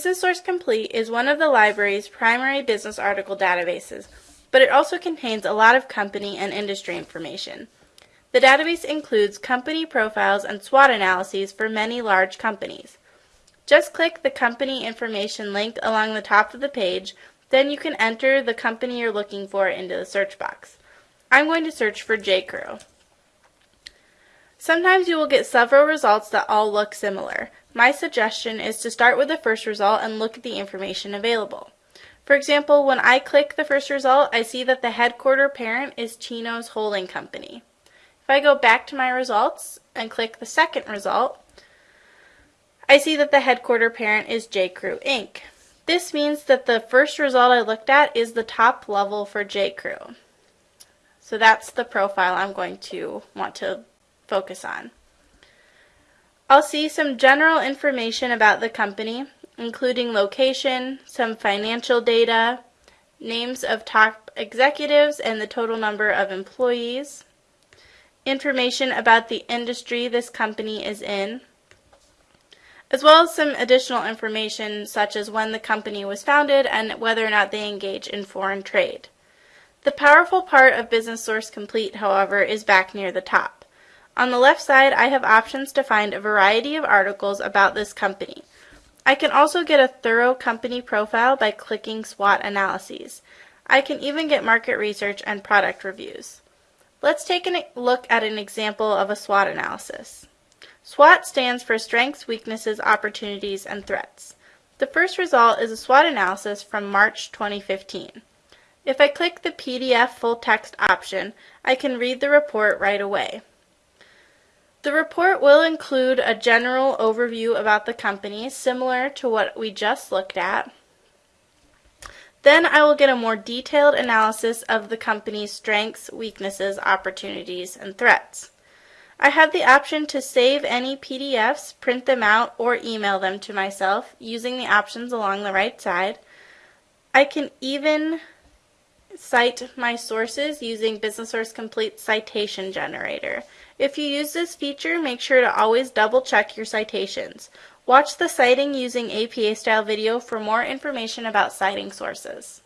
Business Source Complete is one of the library's primary business article databases, but it also contains a lot of company and industry information. The database includes company profiles and SWOT analyses for many large companies. Just click the company information link along the top of the page, then you can enter the company you're looking for into the search box. I'm going to search for J.Crew. Sometimes you will get several results that all look similar. My suggestion is to start with the first result and look at the information available. For example, when I click the first result, I see that the headquarter parent is Chinos Holding Company. If I go back to my results and click the second result, I see that the headquarter parent is J.Crew Inc. This means that the first result I looked at is the top level for J.Crew. So that's the profile I'm going to want to focus on. I'll see some general information about the company, including location, some financial data, names of top executives and the total number of employees, information about the industry this company is in, as well as some additional information such as when the company was founded and whether or not they engage in foreign trade. The powerful part of Business Source Complete, however, is back near the top. On the left side, I have options to find a variety of articles about this company. I can also get a thorough company profile by clicking SWOT analyses. I can even get market research and product reviews. Let's take a look at an example of a SWOT analysis. SWOT stands for Strengths, Weaknesses, Opportunities, and Threats. The first result is a SWOT analysis from March 2015. If I click the PDF full text option, I can read the report right away. The report will include a general overview about the company, similar to what we just looked at. Then I will get a more detailed analysis of the company's strengths, weaknesses, opportunities, and threats. I have the option to save any PDFs, print them out, or email them to myself using the options along the right side. I can even cite my sources using Business Source Complete Citation Generator. If you use this feature, make sure to always double check your citations. Watch the citing using APA style video for more information about citing sources.